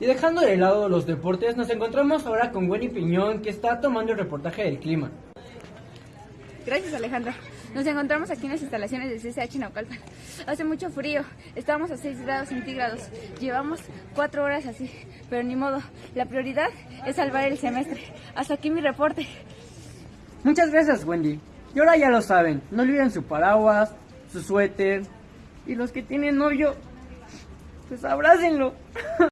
Y dejando de lado los deportes, nos encontramos ahora con Wendy Piñón, que está tomando el reportaje del clima. Gracias, Alejandro. Nos encontramos aquí en las instalaciones del CCH Naucalpan. Hace mucho frío, estamos a 6 grados centígrados. Llevamos 4 horas así, pero ni modo. La prioridad es salvar el semestre. Hasta aquí mi reporte. Muchas gracias, Wendy. Y ahora ya lo saben, no olviden su paraguas, su suéter. Y los que tienen novio, pues abrácenlo.